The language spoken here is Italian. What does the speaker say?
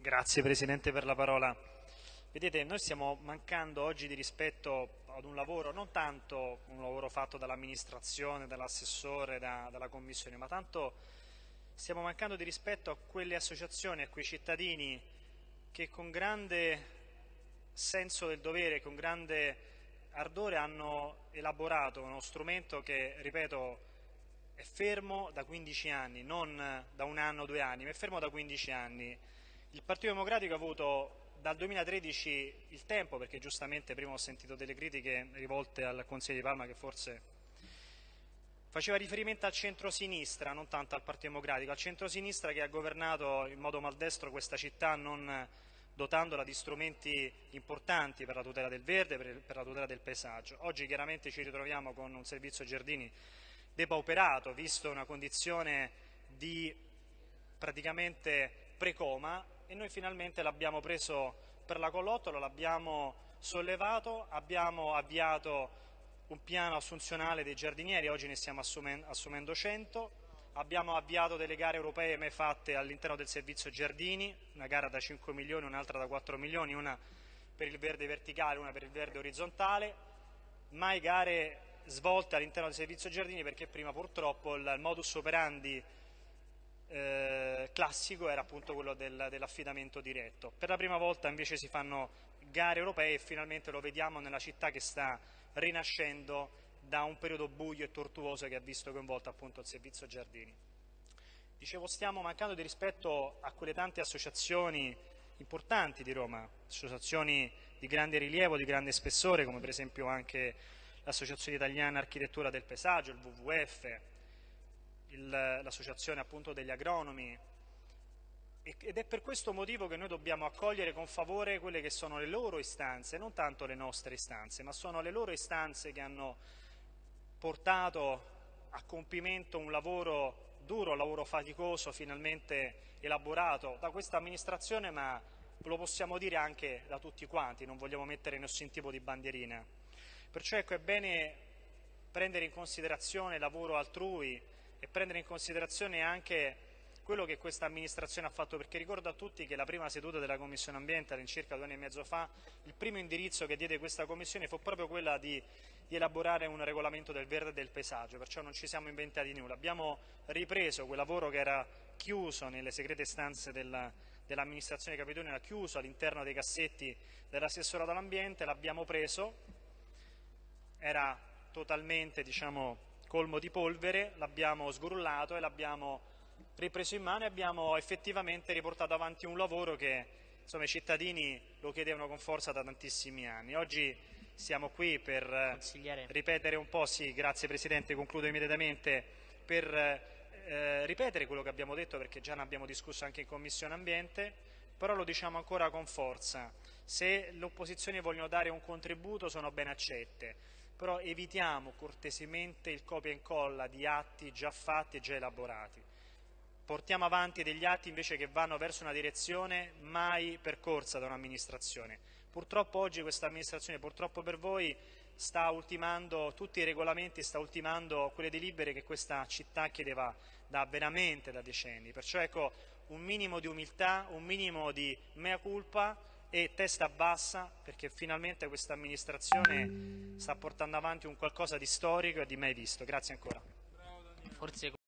Grazie Presidente per la parola. Vedete, noi stiamo mancando oggi di rispetto ad un lavoro, non tanto un lavoro fatto dall'amministrazione, dall'assessore, da, dalla Commissione, ma tanto stiamo mancando di rispetto a quelle associazioni, a quei cittadini che con grande senso del dovere, con grande ardore hanno elaborato uno strumento che, ripeto, è fermo da 15 anni, non da un anno o due anni, ma è fermo da 15 anni. Il Partito Democratico ha avuto dal 2013 il tempo, perché giustamente prima ho sentito delle critiche rivolte al Consiglio di Palma che forse faceva riferimento al centro-sinistra, non tanto al Partito Democratico, al centro-sinistra che ha governato in modo maldestro questa città non dotandola di strumenti importanti per la tutela del verde, per la tutela del paesaggio. Oggi chiaramente ci ritroviamo con un servizio Giardini depauperato, visto una condizione di praticamente precoma e noi finalmente l'abbiamo preso per la collottola, l'abbiamo sollevato, abbiamo avviato un piano assunzionale dei giardinieri, oggi ne stiamo assumendo 100, abbiamo avviato delle gare europee mai fatte all'interno del servizio giardini, una gara da 5 milioni, un'altra da 4 milioni, una per il verde verticale, una per il verde orizzontale, mai gare svolte all'interno del servizio giardini perché prima purtroppo il modus operandi classico era appunto quello del, dell'affidamento diretto. Per la prima volta invece si fanno gare europee e finalmente lo vediamo nella città che sta rinascendo da un periodo buio e tortuoso che ha visto coinvolto appunto il servizio giardini. Dicevo, stiamo mancando di rispetto a quelle tante associazioni importanti di Roma, associazioni di grande rilievo, di grande spessore, come per esempio anche l'Associazione Italiana Architettura del Paesaggio, il WWF, l'associazione appunto degli agronomi ed è per questo motivo che noi dobbiamo accogliere con favore quelle che sono le loro istanze, non tanto le nostre istanze, ma sono le loro istanze che hanno portato a compimento un lavoro duro, un lavoro faticoso, finalmente elaborato da questa amministrazione, ma lo possiamo dire anche da tutti quanti, non vogliamo mettere nessun tipo di bandierina. Perciò ecco, è bene prendere in considerazione il lavoro altrui e prendere in considerazione anche quello che questa amministrazione ha fatto, perché ricordo a tutti che la prima seduta della Commissione Ambiente, all'incirca due anni e mezzo fa, il primo indirizzo che diede questa Commissione fu proprio quella di, di elaborare un regolamento del verde e del paesaggio, perciò non ci siamo inventati nulla. Abbiamo ripreso quel lavoro che era chiuso nelle segrete stanze della, dell'amministrazione era chiuso all'interno dei cassetti dell'assessorato all'ambiente, l'abbiamo preso era totalmente diciamo, colmo di polvere, l'abbiamo sgrullato e l'abbiamo ripreso in mano e abbiamo effettivamente riportato avanti un lavoro che insomma, i cittadini lo chiedevano con forza da tantissimi anni. Oggi siamo qui per ripetere un po', sì, grazie Presidente, concludo immediatamente, per eh, ripetere quello che abbiamo detto perché già ne abbiamo discusso anche in Commissione Ambiente, però lo diciamo ancora con forza. Se le opposizioni vogliono dare un contributo sono ben accette però evitiamo cortesemente il copia e incolla di atti già fatti e già elaborati. Portiamo avanti degli atti invece che vanno verso una direzione mai percorsa da un'amministrazione. Purtroppo oggi questa amministrazione, purtroppo per voi, sta ultimando tutti i regolamenti, sta ultimando quelle delibere che questa città chiedeva da veramente da decenni. Perciò ecco un minimo di umiltà, un minimo di mea culpa e testa bassa perché finalmente questa amministrazione sta portando avanti un qualcosa di storico e di mai visto. Grazie ancora.